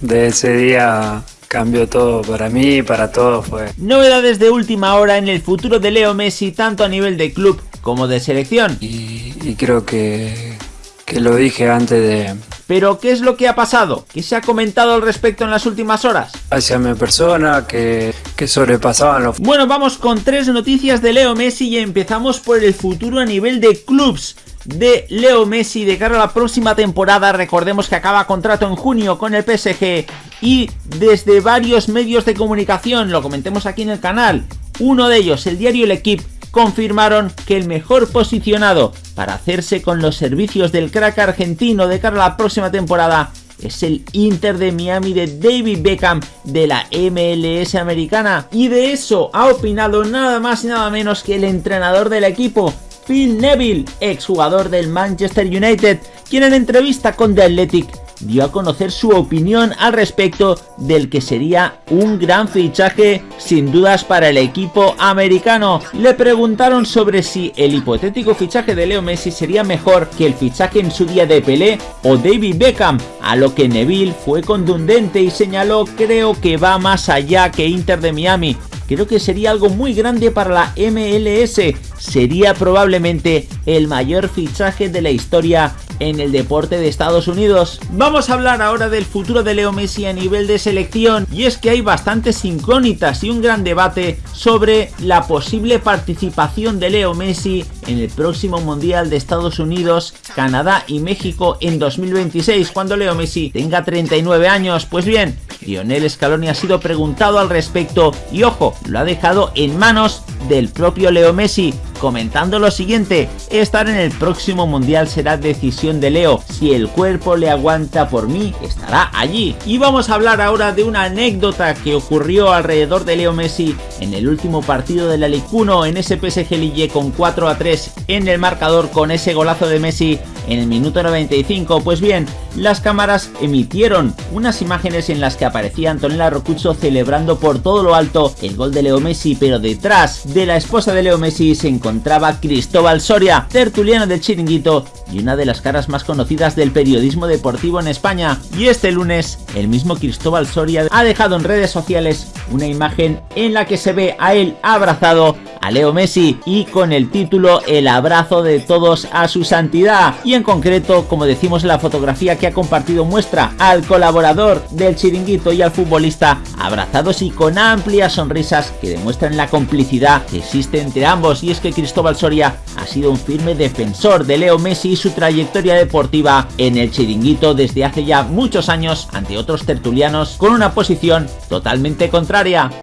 de ese día cambió todo para mí y para todos fue. Novedades de última hora en el futuro de Leo Messi tanto a nivel de club como de selección. Y, y creo que, que lo dije antes de, pero, ¿qué es lo que ha pasado? ¿Qué se ha comentado al respecto en las últimas horas? Hacia mi persona, que, que sobrepasaban los... Bueno, vamos con tres noticias de Leo Messi y empezamos por el futuro a nivel de clubs de Leo Messi de cara a la próxima temporada. Recordemos que acaba contrato en junio con el PSG y desde varios medios de comunicación, lo comentemos aquí en el canal, uno de ellos, el diario El Equipo, confirmaron que el mejor posicionado para hacerse con los servicios del crack argentino de cara a la próxima temporada es el Inter de Miami de David Beckham de la MLS americana. Y de eso ha opinado nada más y nada menos que el entrenador del equipo, Phil Neville, exjugador del Manchester United, quien en entrevista con The Athletic dio a conocer su opinión al respecto del que sería un gran fichaje sin dudas para el equipo americano. Le preguntaron sobre si el hipotético fichaje de Leo Messi sería mejor que el fichaje en su día de Pelé o David Beckham, a lo que Neville fue contundente y señaló creo que va más allá que Inter de Miami, creo que sería algo muy grande para la MLS, sería probablemente el mayor fichaje de la historia en el deporte de Estados Unidos. Vamos a hablar ahora del futuro de Leo Messi a nivel de selección y es que hay bastantes incógnitas y un gran debate sobre la posible participación de Leo Messi en el próximo Mundial de Estados Unidos, Canadá y México en 2026 cuando Leo Messi tenga 39 años. Pues bien, Lionel Scaloni ha sido preguntado al respecto y ojo, lo ha dejado en manos del propio Leo Messi, comentando lo siguiente, estar en el próximo mundial será decisión de Leo, si el cuerpo le aguanta por mí, estará allí. Y vamos a hablar ahora de una anécdota que ocurrió alrededor de Leo Messi en el último partido de la Ligue 1 en ese PSG Lille con 4 a 3 en el marcador con ese golazo de Messi en el minuto 95. Pues bien, las cámaras emitieron unas imágenes en las que aparecía Antonella Rocucho celebrando por todo lo alto el gol de Leo Messi, pero detrás de la esposa de Leo Messi se encontraba Cristóbal Soria, tertuliano del chiringuito y una de las caras más conocidas del periodismo deportivo en España. Y este lunes, el mismo Cristóbal Soria ha dejado en redes sociales una imagen en la que se ve a él abrazado a Leo Messi y con el título El abrazo de todos a su santidad y en concreto como decimos en la fotografía que ha compartido muestra al colaborador del chiringuito y al futbolista abrazados y con amplias sonrisas que demuestran la complicidad que existe entre ambos y es que Cristóbal Soria ha sido un firme defensor de Leo Messi y su trayectoria deportiva en el chiringuito desde hace ya muchos años ante otros tertulianos con una posición totalmente contraria.